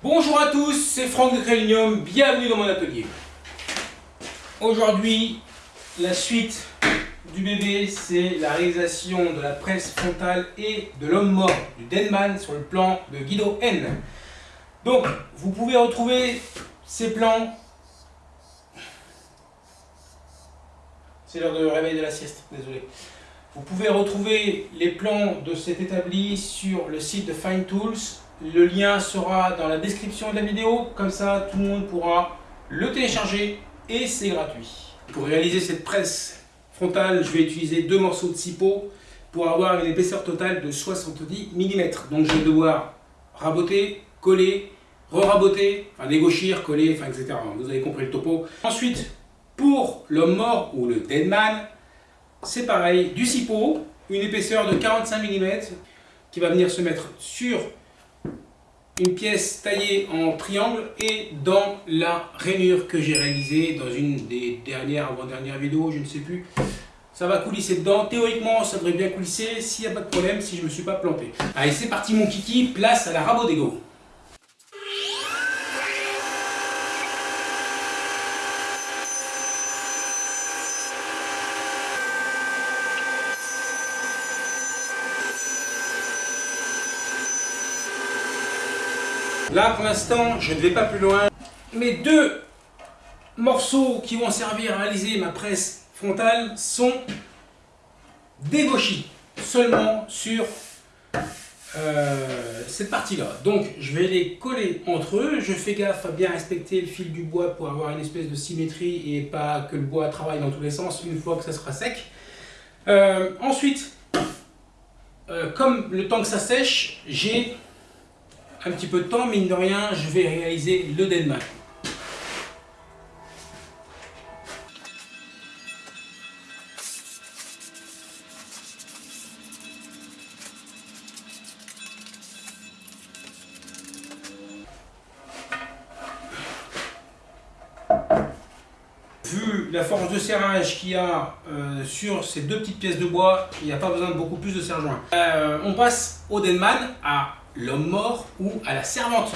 Bonjour à tous, c'est Franck de Crélinium, bienvenue dans mon atelier. Aujourd'hui, la suite du bébé, c'est la réalisation de la presse frontale et de l'homme mort du Denman sur le plan de Guido N. Donc, vous pouvez retrouver ces plans. C'est l'heure de réveil de la sieste, désolé. Vous pouvez retrouver les plans de cet établi sur le site de Fine Tools. Le lien sera dans la description de la vidéo, comme ça tout le monde pourra le télécharger et c'est gratuit. Pour réaliser cette presse frontale, je vais utiliser deux morceaux de 6 pots pour avoir une épaisseur totale de 70 mm. Donc je vais devoir raboter, coller, re-raboter, enfin dégauchir, coller, enfin etc. Vous avez compris le topo. Ensuite, pour l'homme mort ou le dead man, c'est pareil, du cipo, une épaisseur de 45 mm qui va venir se mettre sur une pièce taillée en triangle et dans la rainure que j'ai réalisée dans une des dernières, avant-dernières vidéos, je ne sais plus. Ça va coulisser dedans. Théoriquement, ça devrait bien coulisser s'il n'y a pas de problème, si je ne me suis pas planté. Allez, c'est parti mon kiki, place à la rabot d'ego. Là, pour l'instant, je ne vais pas plus loin. Mes deux morceaux qui vont servir à réaliser ma presse frontale sont dégauchis seulement sur euh, cette partie-là. Donc, je vais les coller entre eux. Je fais gaffe à bien respecter le fil du bois pour avoir une espèce de symétrie et pas que le bois travaille dans tous les sens une fois que ça sera sec. Euh, ensuite, euh, comme le temps que ça sèche, j'ai un petit peu de temps, mine de rien, je vais réaliser le Denman. Vu la force de serrage qu'il y a euh, sur ces deux petites pièces de bois, il n'y a pas besoin de beaucoup plus de serre-joint. Euh, on passe au Denman à l'homme mort ou à la servante.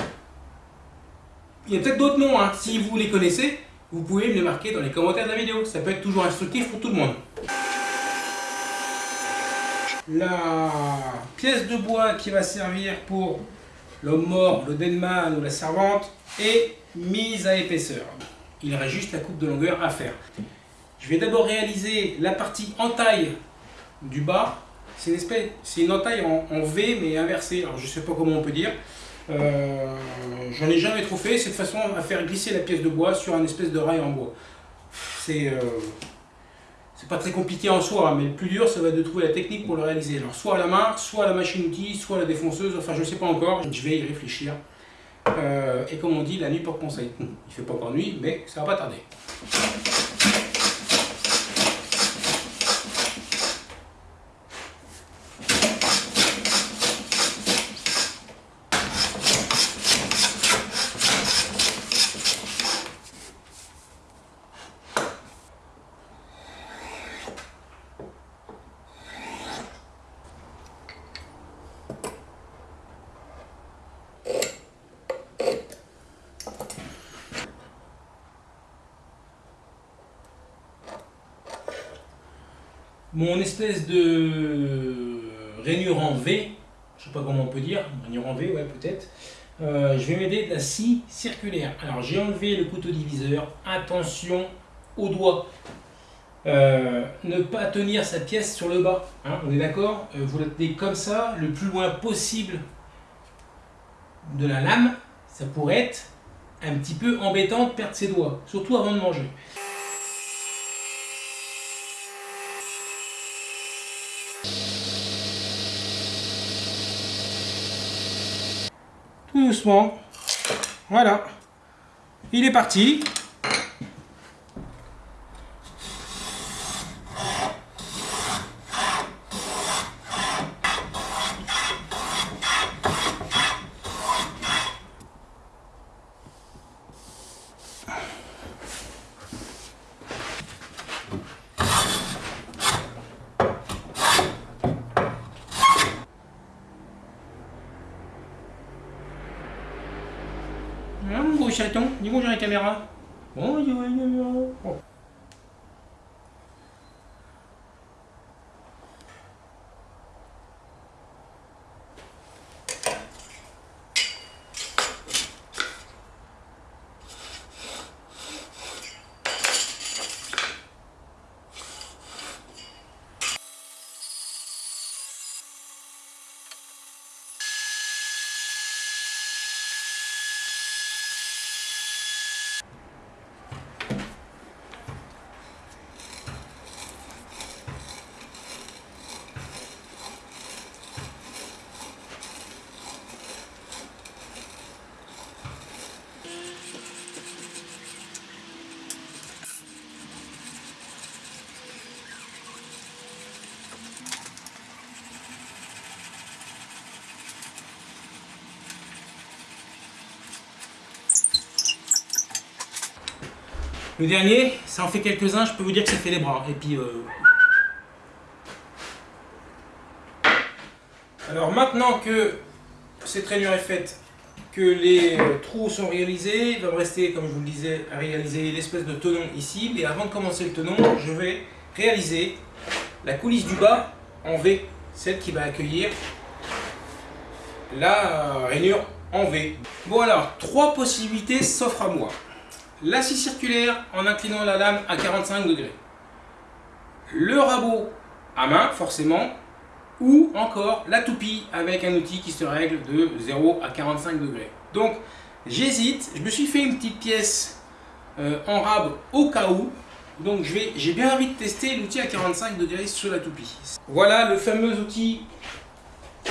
Il y a peut-être d'autres noms, hein. si vous les connaissez, vous pouvez me les marquer dans les commentaires de la vidéo, ça peut être toujours instructif pour tout le monde. La pièce de bois qui va servir pour l'homme mort, le deadman ou la servante est mise à épaisseur. Il reste juste la coupe de longueur à faire. Je vais d'abord réaliser la partie en taille du bas c'est une espèce, c'est une entaille en, V mais inversée. Alors je sais pas comment on peut dire. Euh, J'en ai jamais trop fait. C'est de façon à faire glisser la pièce de bois sur un espèce de rail en bois. C'est euh, pas très compliqué en soi, mais le plus dur, ça va être de trouver la technique pour le réaliser. Alors soit à la main, soit à la machine-outil, soit à la défonceuse. Enfin, je sais pas encore. Je vais y réfléchir. Euh, et comme on dit, la nuit porte conseil. Il fait pas encore nuit, mais ça va pas tarder. mon espèce de rainure en V, je sais pas comment on peut dire, rainure en V, ouais peut-être, euh, je vais m'aider de la scie circulaire. Alors j'ai enlevé le couteau diviseur, attention au doigt. Euh, ne pas tenir sa pièce sur le bas, hein, on est d'accord? Euh, Vous la tenez comme ça, le plus loin possible de la lame, ça pourrait être un petit peu embêtant de perdre ses doigts, surtout avant de manger. Voilà. Il est parti. Chaton, dis bonjour à la caméra. Bonjour. Oh. Dernier, ça en fait quelques-uns, je peux vous dire que ça fait les bras. Et puis... Euh... Alors maintenant que cette rainure est faite, que les euh, trous sont réalisés, il va me rester, comme je vous le disais, à réaliser l'espèce de tenon ici. Mais avant de commencer le tenon, je vais réaliser la coulisse du bas en V, celle qui va accueillir la rainure en V. Bon alors, trois possibilités s'offrent à moi la scie circulaire en inclinant la lame à 45 degrés, le rabot à main forcément, ou encore la toupie avec un outil qui se règle de 0 à 45 degrés. Donc j'hésite, je me suis fait une petite pièce euh, en rab au cas où, donc j'ai bien envie de tester l'outil à 45 degrés sur la toupie. Voilà le fameux outil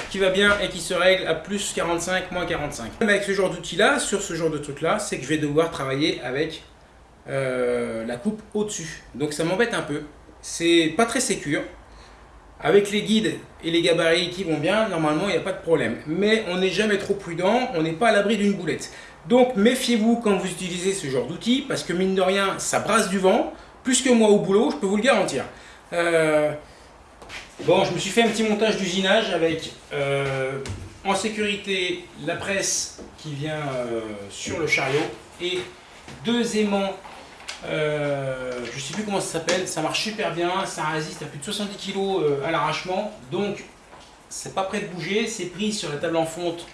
qui va bien et qui se règle à plus 45, moins 45. Avec ce genre d'outil là, sur ce genre de truc là, c'est que je vais devoir travailler avec euh, la coupe au-dessus. Donc ça m'embête un peu. C'est pas très sécure. Avec les guides et les gabarits qui vont bien, normalement il n'y a pas de problème. Mais on n'est jamais trop prudent, on n'est pas à l'abri d'une boulette. Donc méfiez-vous quand vous utilisez ce genre d'outil, parce que mine de rien, ça brasse du vent, plus que moi au boulot, je peux vous le garantir. Euh, Bon, je me suis fait un petit montage d'usinage avec euh, en sécurité la presse qui vient euh, sur le chariot et deux aimants, euh, je ne sais plus comment ça s'appelle, ça marche super bien, ça résiste à plus de 70 kg à l'arrachement, donc c'est pas prêt de bouger, c'est pris sur la table en fonte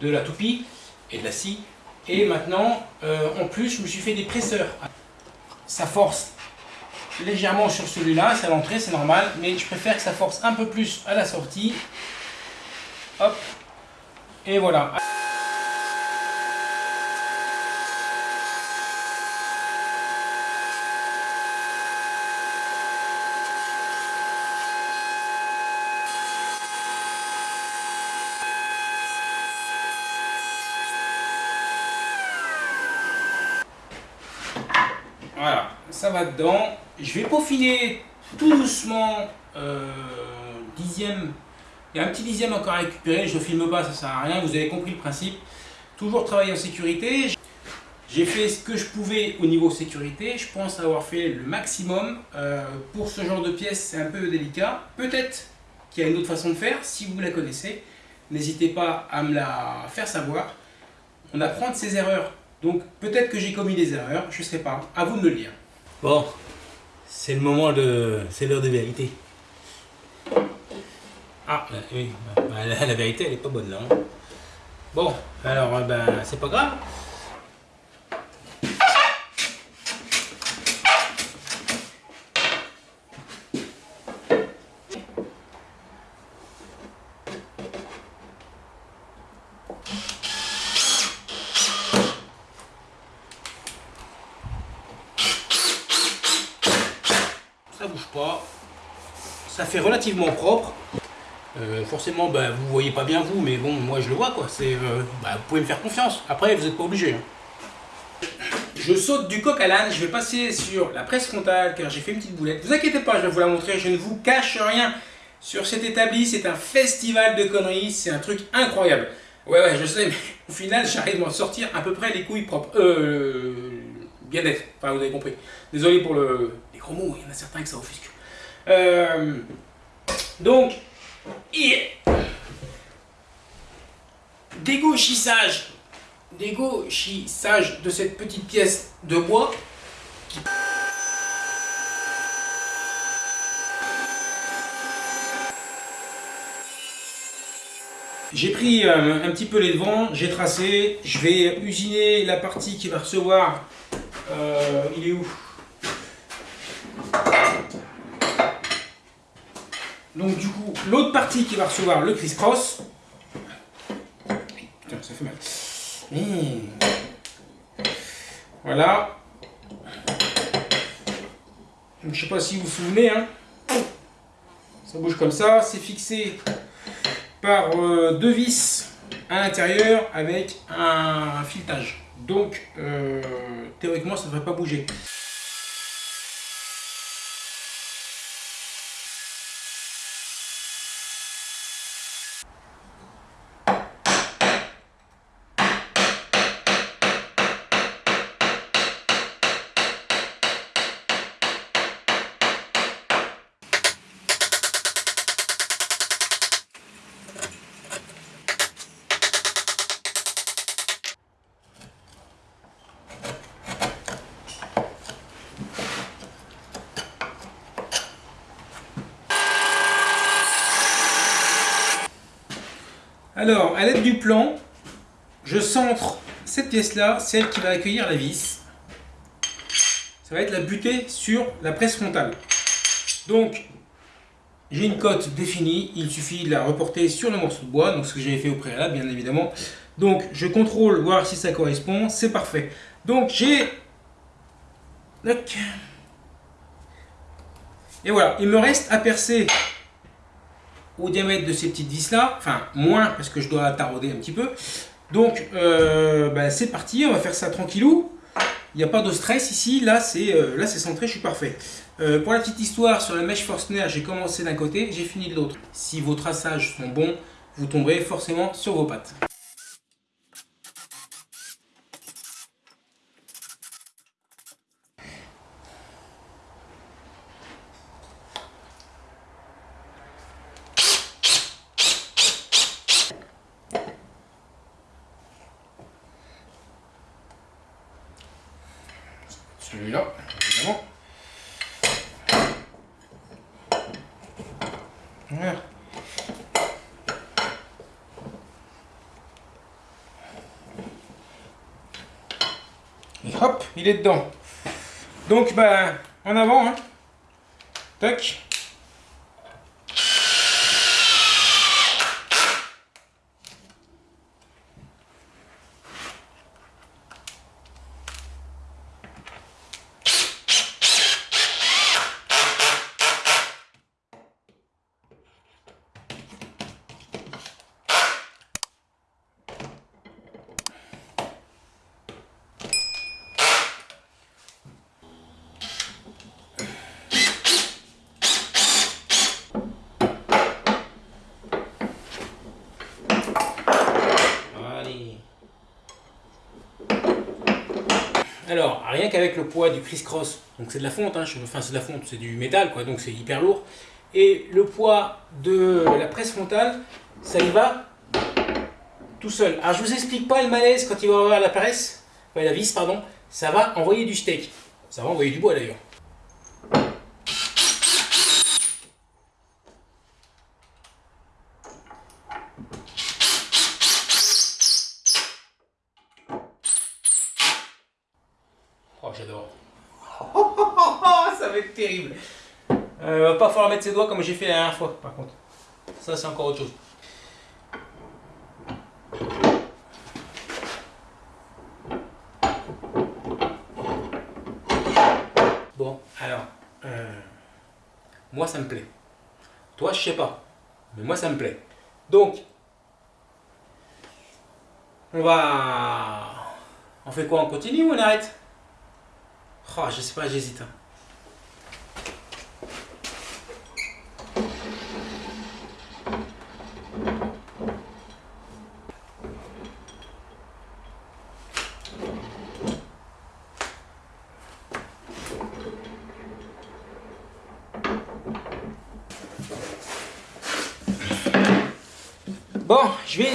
de la toupie et de la scie. Et maintenant, en plus, je me suis fait des presseurs. Ça force légèrement sur celui-là, c'est à l'entrée, c'est normal, mais je préfère que ça force un peu plus à la sortie. Hop, et voilà. Voilà, ça va dedans. Je vais peaufiner tout doucement, euh, dixième. Il y a un petit dixième encore à récupérer, je ne filme pas, ça sert à rien, vous avez compris le principe. Toujours travailler en sécurité. J'ai fait ce que je pouvais au niveau sécurité, je pense avoir fait le maximum. Euh, pour ce genre de pièce, c'est un peu délicat. Peut-être qu'il y a une autre façon de faire, si vous la connaissez. N'hésitez pas à me la faire savoir. On apprend de ses erreurs. Donc peut-être que j'ai commis des erreurs, je ne sais pas. À vous de me le dire. Bon, c'est le moment de... c'est l'heure de vérité. Ah, bah, oui, bah, la, la, vérité elle est pas bonne là. Hein. Bon, alors ben c'est pas grave. Ça fait propre. Euh, forcément, bah, vous voyez pas bien vous, mais bon, moi je le vois quoi. C'est, euh, bah, vous pouvez me faire confiance. Après, vous n'êtes pas obligé. Hein. Je saute du coq à l'âne. Je vais passer sur la presse frontale car j'ai fait une petite boulette. Vous inquiétez pas, je vais vous la montrer. Je ne vous cache rien sur cet établi. C'est un festival de conneries. C'est un truc incroyable. Ouais, ouais, je sais, mais au final, j'arrive à m'en sortir à peu près les couilles propres. Euh, bien d'être. Enfin, vous avez compris. Désolé pour le, les gros mots. Il y en a certains que ça offusque. Euh, donc, dégauchissage dégauchissage de cette petite pièce de bois. J'ai pris euh, un petit peu les devants, j'ai tracé, je vais usiner la partie qui va recevoir, euh, il est où? Donc du coup, l'autre partie qui va recevoir le criss-cross, putain ça fait mal, Mmh. voilà, je sais pas si vous vous souvenez, hein. ça bouge comme ça, c'est fixé par euh, deux vis à l'intérieur avec un filetage. Donc, euh, théoriquement, ça ne devrait pas bouger. Alors, à l'aide du plan, je centre cette pièce-là, celle qui va accueillir la vis. Ça va être la butée sur la presse frontale. Donc, j'ai une cote définie, il suffit de la reporter sur le morceau de bois, donc ce que j'avais fait au préalable, bien évidemment. Donc, je contrôle, voir si ça correspond, c'est parfait. Donc, j'ai... Et voilà, il me reste à percer au diamètre de ces petites vis là, enfin moins parce que je dois tarauder un petit peu. Donc euh, bah, c'est parti, on va faire ça tranquillou. Il n'y a pas de stress ici, là c'est euh, centré, je suis parfait. Euh, pour la petite histoire, sur la mèche Forstner, j'ai commencé d'un côté, j'ai fini de l'autre. Si vos traçages sont bons, vous tomberez forcément sur vos pattes. celui-là, évidemment. Voilà. Et hop, il est dedans. Donc, ben, en avant, hein. Tac. Alors, rien qu'avec le poids du criss-cross, donc c'est de la fonte, hein, c'est de la fonte, c'est du métal, quoi, donc c'est hyper lourd. Et le poids de la presse frontale, ça y va tout seul. Alors je vous explique pas le malaise quand il va avoir la presse, enfin, la vis, pardon, ça va envoyer du steak. Ça va envoyer du bois d'ailleurs. j'adore. ça va être terrible. Euh, va pas falloir mettre ses doigts comme j'ai fait la dernière fois, par contre. Ça, c'est encore autre chose. Bon, alors, euh, moi ça me plaît. Toi, je sais pas, mais moi ça me plaît. Donc, on va... On fait quoi? On continue ou on arrête? Oh, je sais pas, j'hésite. Hein. Bon, je vais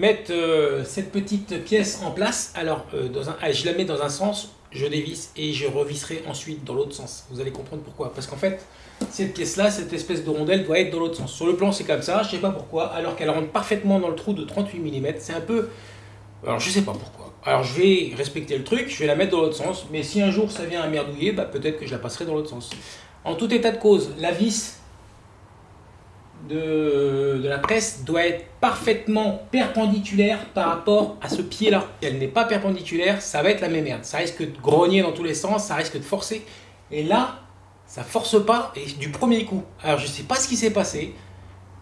mettre euh, cette petite pièce en place, alors euh, ah, je la mets dans un sens, je dévisse et je revisserai ensuite dans l'autre sens. Vous allez comprendre pourquoi. Parce qu'en fait, cette pièce-là, cette espèce de rondelle doit être dans l'autre sens. Sur le plan, c'est comme ça, je sais pas pourquoi, alors qu'elle rentre parfaitement dans le trou de 38 mm. C'est un peu... Alors, je sais pas pourquoi. Alors, je vais respecter le truc, je vais la mettre dans l'autre sens, mais si un jour ça vient à merdouiller, bah, peut-être que je la passerai dans l'autre sens. En tout état de cause, la vis de, la presse doit être parfaitement perpendiculaire par rapport à ce pied-là. Si elle n'est pas perpendiculaire, ça va être la même merde. Ça risque de grogner dans tous les sens, ça risque de forcer. Et là, ça force pas et du premier coup. Alors je sais pas ce qui s'est passé.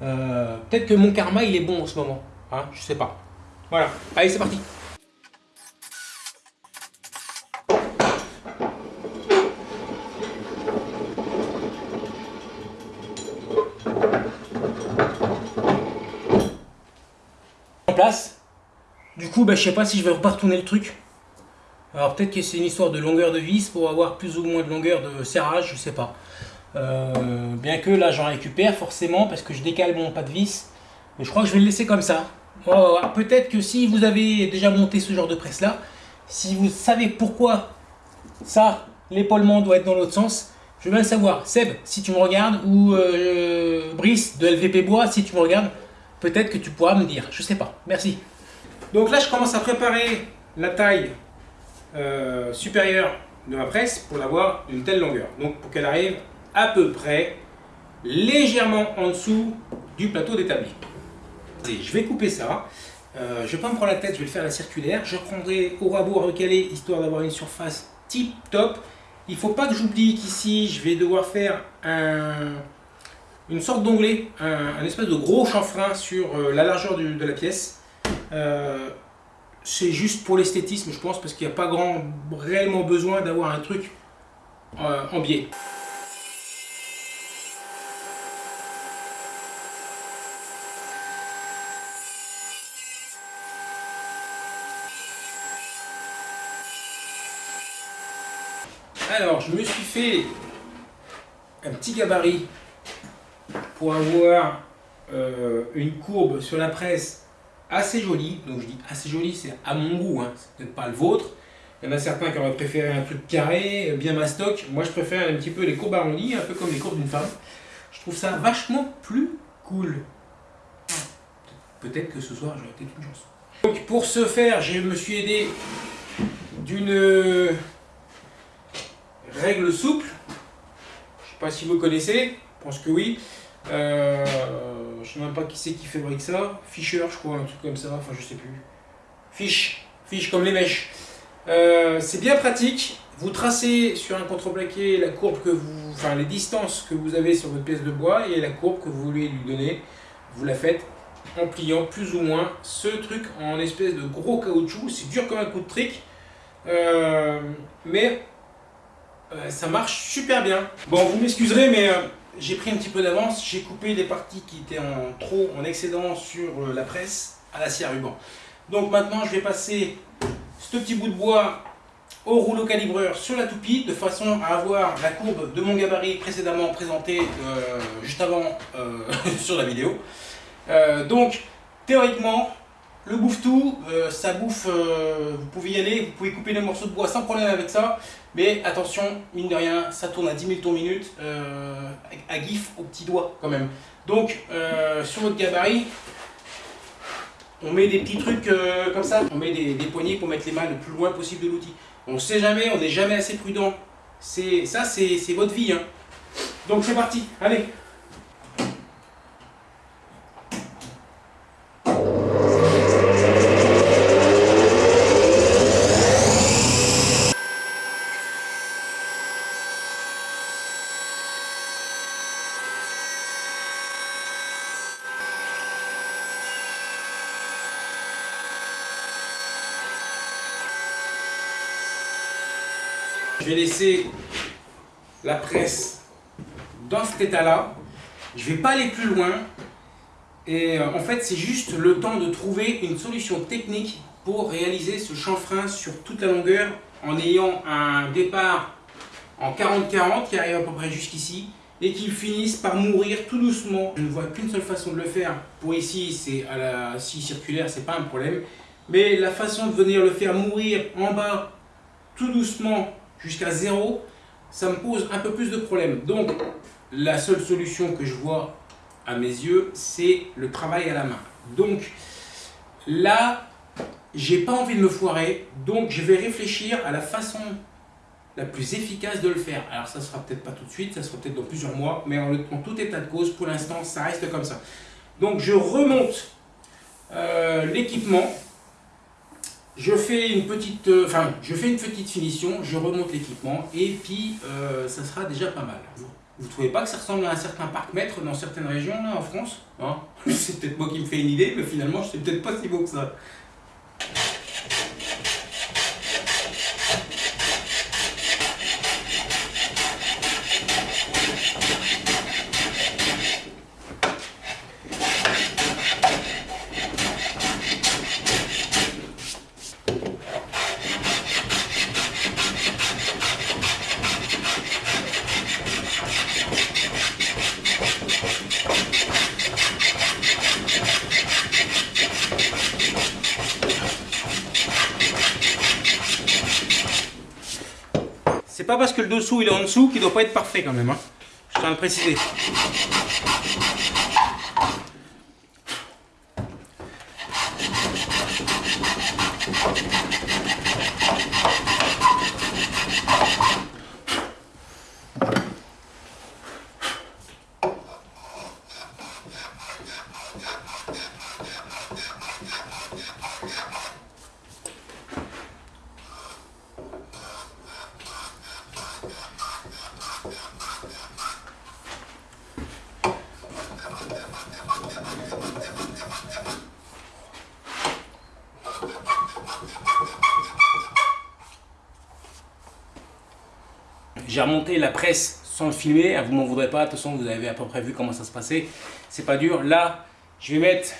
Euh, Peut-être que mon karma il est bon en ce moment. Hein, je sais pas. Voilà. Allez, c'est parti. Du coup, bah, je sais pas si je vais retourner le truc. Alors peut-être que c'est une histoire de longueur de vis pour avoir plus ou moins de longueur de serrage, je sais pas. Euh, bien que là j'en récupère forcément parce que je décale mon pas de vis. Mais je crois que je vais le laisser comme ça. Peut-être que si vous avez déjà monté ce genre de presse là, si vous savez pourquoi ça, l'épaulement doit être dans l'autre sens, je veux bien le savoir. Seb, si tu me regardes, ou euh, Brice de LVP Bois, si tu me regardes, peut-être que tu pourras me dire. Je sais pas. Merci. Donc là je commence à préparer la taille euh, supérieure de ma presse pour l'avoir d'une telle longueur. Donc pour qu'elle arrive à peu près légèrement en dessous du plateau d'établi. Je vais couper ça. Euh, je vais pas me prendre la tête, je vais le faire à la circulaire. Je prendrai au rabot à recaler histoire d'avoir une surface tip top. Il faut pas que j'oublie qu'ici je vais devoir faire un, une sorte d'onglet, un, espèce de gros chanfrein sur euh, la largeur de la pièce. Euh, c'est juste pour l'esthétisme, je pense, parce qu'il n'y a pas grand, réellement besoin d'avoir un truc euh, en biais. Alors, je me suis fait un petit gabarit pour avoir euh, une courbe sur la presse assez jolie. Donc je dis assez jolie, c'est à mon goût, hein. c'est peut-être pas le vôtre. Il y en a certains qui auraient préféré un truc carré, bien mastoc. Moi je préfère un petit peu les courbes arrondies, un peu comme les courbes d'une femme. Je trouve ça vachement plus cool. Peut-être que ce soir j'aurai peut-être une chance. Donc pour ce faire, je me suis aidé d'une règle souple. Je sais pas si vous connaissez, je pense que oui. Euh, je sais même pas qui c'est qui fabrique ça. Fischer, je crois, un truc comme ça. Enfin, je sais plus. Fiche, fiche comme les mèches. Euh, c'est bien pratique. Vous tracez sur un contreplaqué la courbe que vous, enfin les distances que vous avez sur votre pièce de bois et la courbe que vous voulez lui donner. Vous la faites en pliant plus ou moins ce truc en espèce de gros caoutchouc. C'est dur comme un coup de trick, euh, mais euh, ça marche super bien. Bon, vous m'excuserez, mais j'ai pris un petit peu d'avance. J'ai coupé les parties qui étaient en trop, en excédent sur euh, la presse à l'acier à ruban. Donc maintenant, je vais passer ce petit bout de bois au rouleau calibreur sur la toupie de façon à avoir la courbe de mon gabarit précédemment présenté euh, juste avant euh, sur la vidéo. Euh, donc théoriquement le bouffe-tout, euh, ça bouffe, euh, vous pouvez y aller, vous pouvez couper les morceaux de bois sans problème avec ça, mais attention, mine de rien, ça tourne à 10 000 tours minute, euh, à gif au petit doigt quand même. Donc sur votre gabarit, on met des petits trucs comme ça, on met des, poignées pour mettre les mains le plus loin possible de l'outil. On sait jamais, on n'est jamais assez prudent. C'est Ça, c'est votre vie. Hein. Donc c'est parti, allez Je vais laisser la presse dans cet état-là. Je ne vais pas aller plus loin. Et euh, en fait, c'est juste le temps de trouver une solution technique pour réaliser ce chanfrein sur toute la longueur en ayant un départ en 40-40 qui arrive à peu près jusqu'ici et qu'ils finissent par mourir tout doucement. Je ne vois qu'une seule façon de le faire. Pour ici, c'est à la scie circulaire, c'est pas un problème. Mais la façon de venir le faire mourir en bas, tout doucement, jusqu'à zéro, ça me pose un peu plus de problèmes. Donc, la seule solution que je vois à mes yeux, c'est le travail à la main. Donc, là, j'ai pas envie de me foirer, donc je vais réfléchir à la façon la plus efficace de le faire. Alors ça sera peut-être pas tout de suite, ça sera peut-être dans plusieurs mois, mais en, tout état de cause, pour l'instant, ça reste comme ça. Donc je remonte euh, l'équipement, je fais une petite, euh, je fais une petite finition, je remonte l'équipement et puis euh, ça sera déjà pas mal. Vous trouvez pas que ça ressemble à un certain parc-mètre dans certaines régions en France hein? C'est peut-être moi qui me fais une idée, mais finalement, je sais peut-être pas si beau que ça. Parce que le dessous il est en dessous qu'il doit pas être parfait quand même. Hein. Je tiens à le préciser. J'ai remonté la presse sans le filmer, vous m'en voudrez pas, de toute façon vous avez à peu près vu comment ça se passait, c'est pas dur. Là, je vais mettre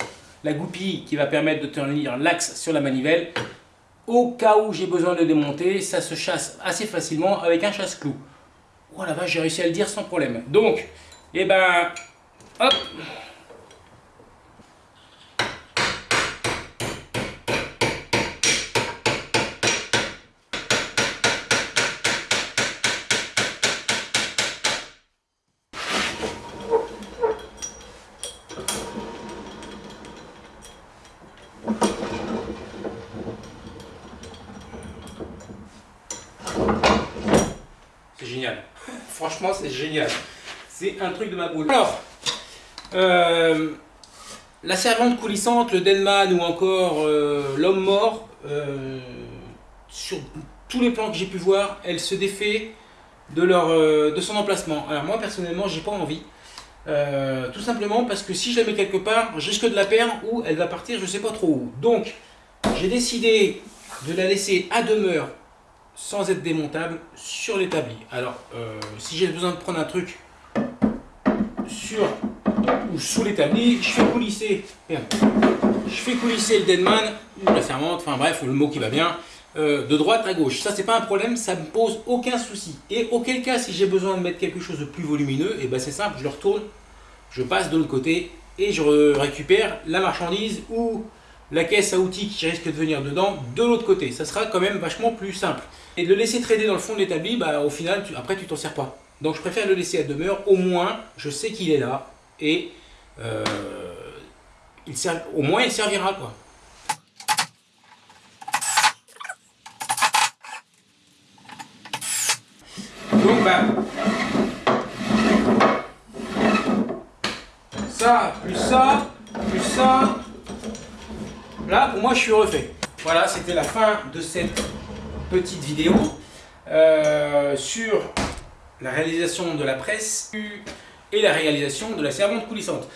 la goupille qui va permettre de tenir l'axe sur la manivelle. Au cas où j'ai besoin de démonter, ça se chasse assez facilement avec un chasse-clou. Oh la vache, j'ai réussi à le dire sans problème. Donc, et eh ben, hop, C'est un truc de ma boule. Alors, euh, la servante coulissante, le Denman ou encore euh, l'homme mort, euh, sur tous les plans que j'ai pu voir, elle se défait de, leur, son emplacement. Alors moi, personnellement, j'ai pas envie. tout simplement parce que si je la mets quelque part, risque de la perdre ou elle va partir, je sais pas trop où. Donc, j'ai décidé de la laisser à demeure sans être démontable sur l'établi. Alors, si j'ai besoin de prendre un truc sur ou sous l'établi, je fais coulisser, je fais coulisser le deadman ou la servante, enfin bref, le mot qui va bien, euh, de droite à gauche. Ça, c'est pas un problème, ça me pose aucun souci. Et auquel cas, si j'ai besoin de mettre quelque chose de plus volumineux, et eh ben c'est simple, je le retourne, je passe de l'autre côté et je récupère la marchandise ou la caisse à outils qui risque de venir dedans de l'autre côté. Ça sera quand même vachement plus simple. Et de le laisser traîner dans le fond de l'établi, bah, au final, après, tu t'en sers pas. Donc, je préfère le laisser à demeure. Au moins, je sais qu'il est là. Et euh, il au moins, il servira. quoi. Donc, bah, ça, plus ça, plus ça. Là, pour moi, je suis refait. Voilà, c'était la fin de cette petite vidéo euh, sur la réalisation de la presse et la réalisation de la servante coulissante.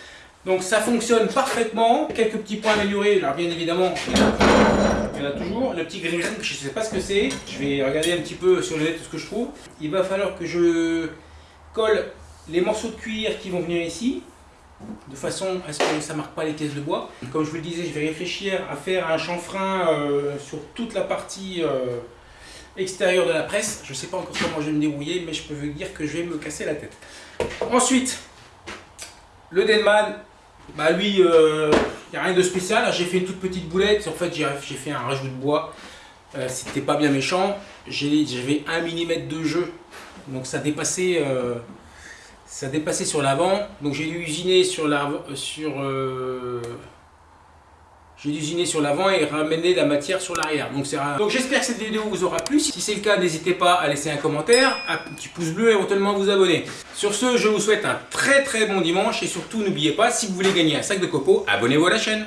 Donc ça fonctionne parfaitement, quelques petits points améliorés, alors bien évidemment il y en a toujours, le petit gris je ne sais pas ce que c'est, je vais regarder un petit peu sur le net ce que je trouve. Il va falloir que je colle les morceaux de cuir qui vont venir ici, de façon à ce que ça ne marque pas les caisses de bois. Comme je vous le disais, je vais réfléchir à faire un chanfrein euh, sur toute la partie euh, extérieur de la presse. Je ne sais pas encore comment je vais me débrouiller, mais je peux vous dire que je vais me casser la tête. Ensuite, le Denman, bah lui, il n'y a rien de spécial. J'ai fait une toute petite boulette. En fait, j'ai fait un rajout de bois. Euh, C'était pas bien méchant. J'avais 1 mm de jeu. Donc ça dépassait, euh, ça dépassait sur l'avant. Donc j'ai dû usiner sur l'avant. Sur, j'ai usiné sur l'avant et ramener la matière sur l'arrière. Donc, Donc j'espère que cette vidéo vous aura plu. Si c'est le cas, n'hésitez pas à laisser un commentaire, un petit pouce bleu et éventuellement vous abonner. Sur ce, je vous souhaite un très très bon dimanche et surtout n'oubliez pas, si vous voulez gagner un sac de copeaux, abonnez-vous à la chaîne.